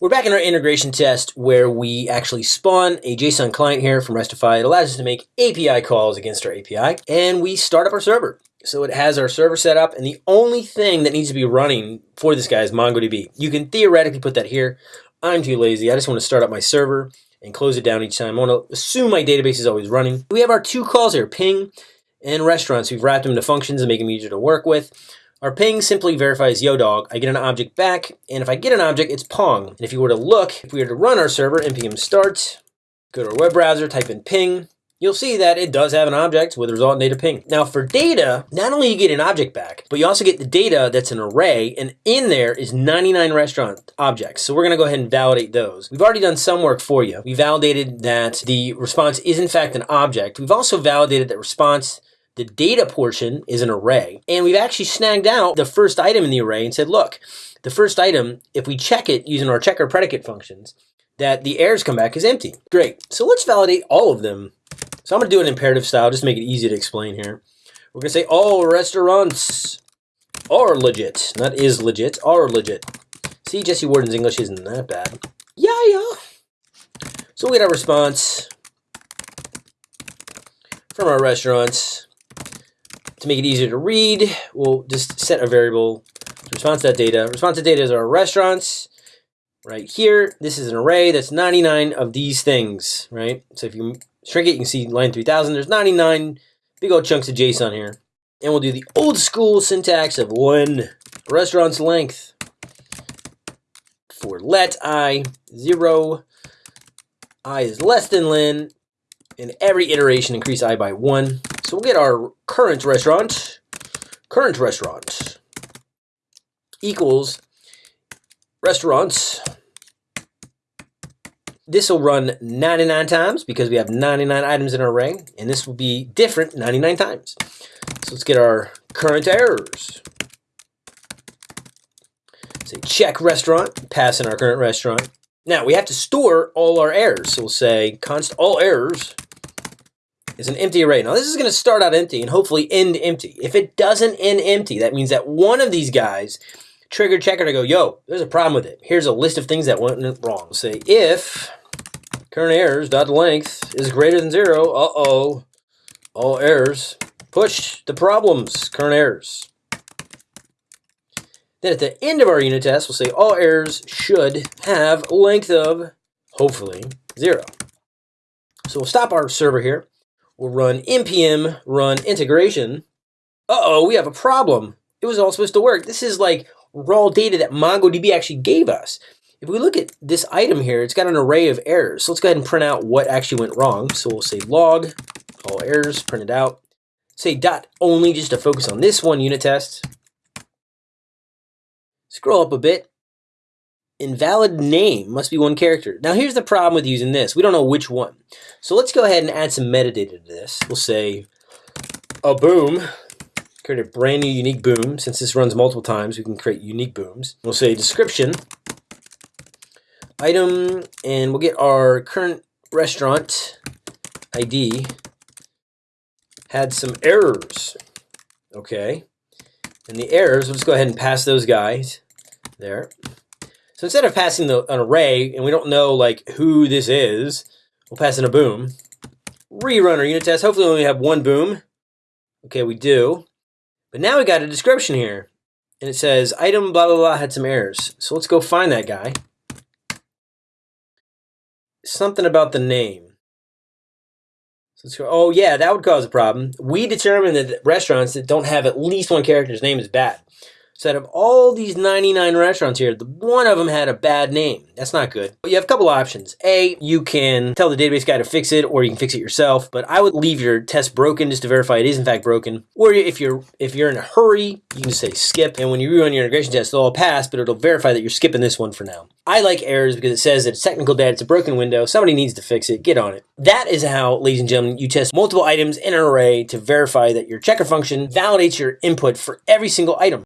We're back in our integration test where we actually spawn a JSON client here from Restify. It allows us to make API calls against our API and we start up our server. So it has our server set up and the only thing that needs to be running for this guy is MongoDB. You can theoretically put that here. I'm too lazy. I just want to start up my server and close it down each time. I want to assume my database is always running. We have our two calls here, ping and restaurants. We've wrapped them into functions and make them easier to work with. Our ping simply verifies yo dog. I get an object back, and if I get an object, it's pong. And if you were to look, if we were to run our server, npm start, go to our web browser, type in ping, you'll see that it does have an object with a result data ping. Now for data, not only you get an object back, but you also get the data that's an array, and in there is 99 restaurant objects. So we're gonna go ahead and validate those. We've already done some work for you. We validated that the response is in fact an object. We've also validated that response the data portion is an array. And we've actually snagged out the first item in the array and said, look, the first item, if we check it using our checker predicate functions, that the errors come back is empty. Great. So let's validate all of them. So I'm going to do it in imperative style, just make it easy to explain here. We're going to say all restaurants are legit. Not is legit, are legit. See, Jesse Warden's English isn't that bad. Yeah, yeah. So we get our response from our restaurants. To make it easier to read, we'll just set a variable response to that data. Response to data is our restaurants. Right here, this is an array that's 99 of these things, right? So if you shrink it, you can see line 3000. There's 99 big old chunks of JSON here. And we'll do the old school syntax of one restaurant's length for let i 0, i is less than len, and every iteration increase i by 1. So we'll get our current restaurant, current restaurant equals restaurants. This will run 99 times because we have 99 items in our array, and this will be different 99 times. So let's get our current errors. Say check restaurant, pass in our current restaurant. Now we have to store all our errors. So we'll say const all errors is an empty array. Now this is going to start out empty and hopefully end empty. If it doesn't end empty, that means that one of these guys triggered checker to go, yo, there's a problem with it. Here's a list of things that went wrong. Say if current errors dot length is greater than zero, uh-oh, all errors, push the problems, current errors. Then at the end of our unit test, we'll say all errors should have length of, hopefully, zero. So we'll stop our server here. We'll run npm run integration. Uh-oh, we have a problem. It was all supposed to work. This is like raw data that MongoDB actually gave us. If we look at this item here, it's got an array of errors. So let's go ahead and print out what actually went wrong. So we'll say log, all errors, print it out. Say dot only just to focus on this one unit test. Scroll up a bit invalid name must be one character. Now here's the problem with using this. We don't know which one. So let's go ahead and add some metadata to this. We'll say a boom, create a brand new unique boom. Since this runs multiple times, we can create unique booms. We'll say description, item, and we'll get our current restaurant ID had some errors. Okay. And the errors, we'll just go ahead and pass those guys there. So instead of passing the, an array, and we don't know like who this is, we'll pass in a boom. Rerun our unit test. Hopefully we only have one boom. Okay, we do. But now we got a description here. And it says item blah blah blah had some errors. So let's go find that guy. Something about the name. So let's go, oh yeah, that would cause a problem. We determined that restaurants that don't have at least one character's name is bad. So out of all these 99 restaurants here, the one of them had a bad name. That's not good. But you have a couple options. A, you can tell the database guy to fix it, or you can fix it yourself. But I would leave your test broken just to verify it is in fact broken. Or if you're if you're in a hurry, you can just say skip. And when you rerun your integration test, it'll all pass, but it'll verify that you're skipping this one for now. I like errors because it says that it's technical debt, it's a broken window, somebody needs to fix it, get on it. That is how, ladies and gentlemen, you test multiple items in an array to verify that your checker function validates your input for every single item.